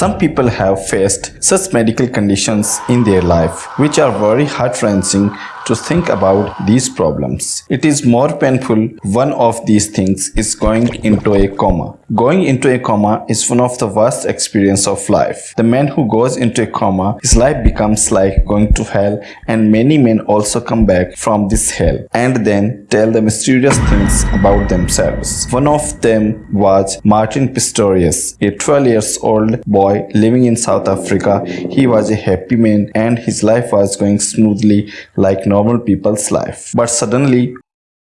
Some people have faced such medical conditions in their life which are very heart-wrenching to think about these problems. It is more painful one of these things is going into a coma. Going into a coma is one of the worst experience of life. The man who goes into a coma, his life becomes like going to hell and many men also come back from this hell and then tell the mysterious things about themselves. One of them was Martin Pistorius, a 12 years old boy living in South Africa. He was a happy man and his life was going smoothly like normal people's life. But suddenly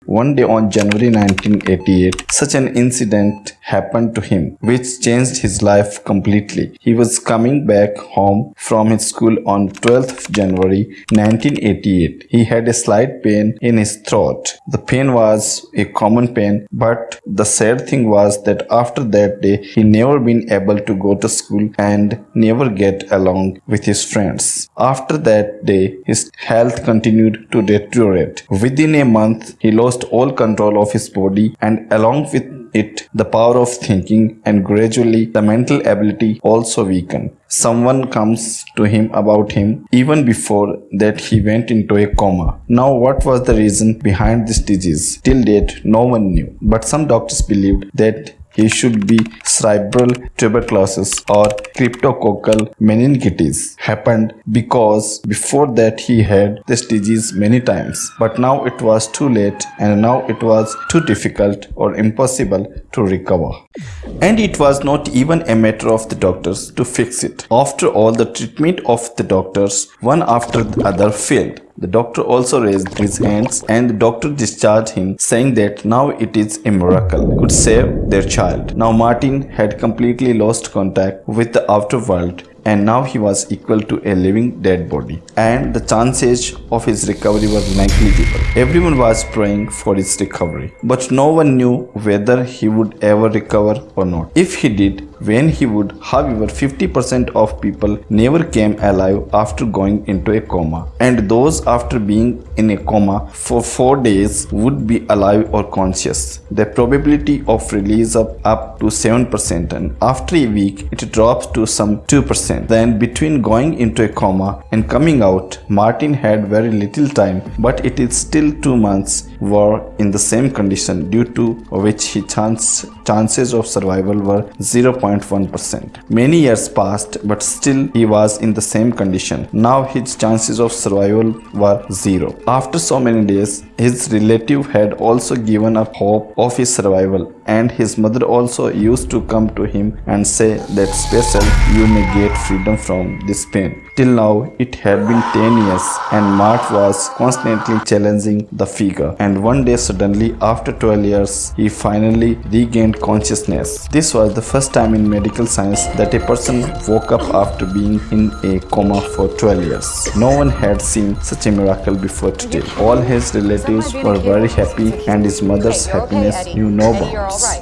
one day on January 1988, such an incident happened to him which changed his life completely. He was coming back home from his school on 12th January 1988. He had a slight pain in his throat. The pain was a common pain but the sad thing was that after that day he never been able to go to school and never get along with his friends. After that day his health continued to deteriorate. Within a month he lost lost all control of his body and along with it the power of thinking and gradually the mental ability also weakened. Someone comes to him about him even before that he went into a coma. Now what was the reason behind this disease? Till date no one knew but some doctors believed that he should be cerebral tuberculosis or cryptococcal meningitis. Happened because before that he had this disease many times. But now it was too late and now it was too difficult or impossible to recover. And it was not even a matter of the doctors to fix it. After all the treatment of the doctors one after the other failed the doctor also raised his hands and the doctor discharged him saying that now it is a miracle could save their child. Now Martin had completely lost contact with the outer world and now he was equal to a living dead body and the chances of his recovery were negligible. Everyone was praying for his recovery but no one knew whether he would ever recover or not. If he did, when he would. However, 50% of people never came alive after going into a coma and those after being in a coma for 4 days would be alive or conscious. The probability of release up, up to 7% and after a week it drops to some 2%. Then between going into a coma and coming out, Martin had very little time but it is still 2 months were in the same condition due to which his chance, chances of survival were 0.1%. Many years passed but still he was in the same condition. Now his chances of survival were zero. After so many days, his relative had also given up hope of his survival and his mother also used to come to him and say that special you may get freedom from this pain. Till now it had been 10 years and Mart was constantly challenging the figure and one day suddenly after 12 years he finally regained consciousness. This was the first time in medical science that a person woke up after being in a coma for 12 years. No one had seen such a miracle before today. All his relatives were very happy and his mother's happiness knew no bounds.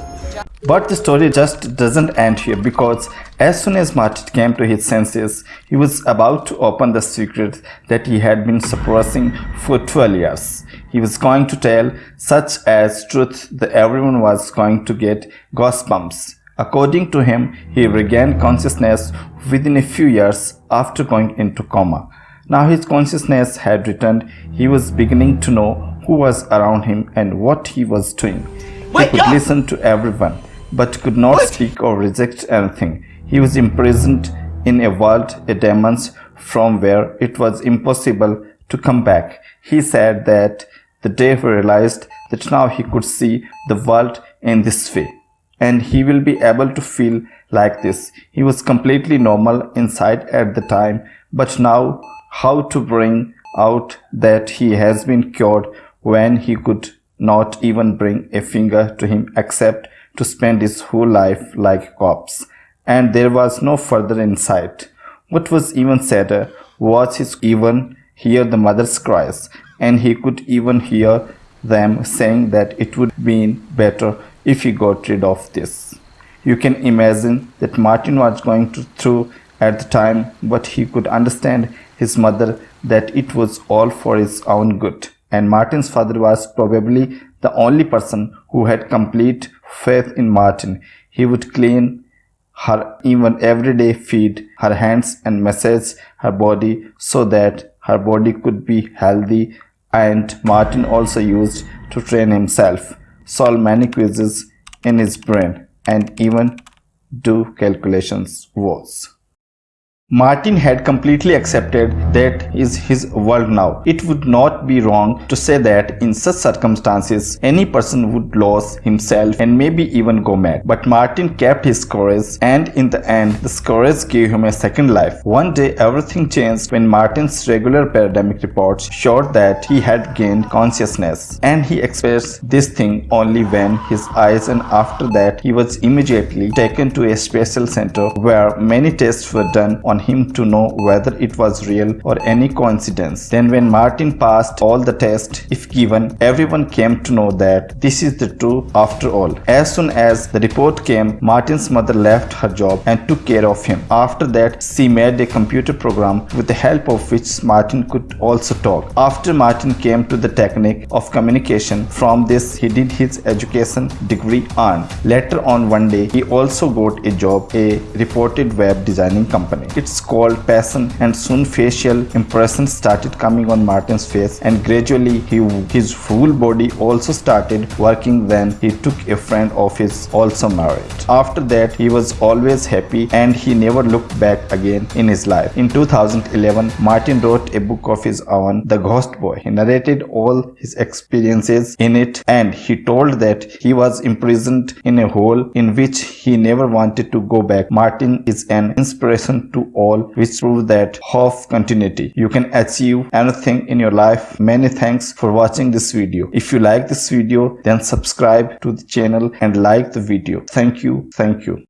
But the story just doesn't end here because as soon as Martin came to his senses, he was about to open the secret that he had been suppressing for 12 years. He was going to tell such as truth that everyone was going to get goosebumps. According to him, he regained consciousness within a few years after going into coma. Now his consciousness had returned, he was beginning to know who was around him and what he was doing. He could listen to everyone, but could not speak or reject anything. He was imprisoned in a world, a demons, from where it was impossible to come back. He said that the day he realized that now he could see the world in this way and he will be able to feel like this. He was completely normal inside at the time but now how to bring out that he has been cured when he could not even bring a finger to him except to spend his whole life like a corpse. And there was no further insight. What was even sadder was he even hear the mother's cries and he could even hear them saying that it would be better if he got rid of this. You can imagine that Martin was going through at the time but he could understand his mother that it was all for his own good and Martin's father was probably the only person who had complete faith in Martin. He would clean her even everyday feed, her hands and massage her body so that her body could be healthy and Martin also used to train himself, solve many quizzes in his brain and even do calculations was. Martin had completely accepted that is his world now. It would not be wrong to say that in such circumstances, any person would lose himself and maybe even go mad. But Martin kept his courage and in the end, the courage gave him a second life. One day, everything changed when Martin's regular pandemic reports showed that he had gained consciousness and he expressed this thing only when his eyes and after that he was immediately taken to a special center where many tests were done on on him to know whether it was real or any coincidence. Then when Martin passed all the tests, if given, everyone came to know that this is the truth after all. As soon as the report came, Martin's mother left her job and took care of him. After that, she made a computer program with the help of which Martin could also talk. After Martin came to the technique of communication, from this he did his education degree on. Later on one day, he also got a job a reported web designing company. It it's called passion and soon facial impressions started coming on Martin's face and gradually he, his full body also started working when he took a friend of his also married. After that he was always happy and he never looked back again in his life. In 2011 Martin wrote a book of his own The Ghost Boy. He narrated all his experiences in it and he told that he was imprisoned in a hole in which he never wanted to go back. Martin is an inspiration to all which prove that half continuity. You can achieve anything in your life. Many thanks for watching this video. If you like this video then subscribe to the channel and like the video. Thank you. Thank you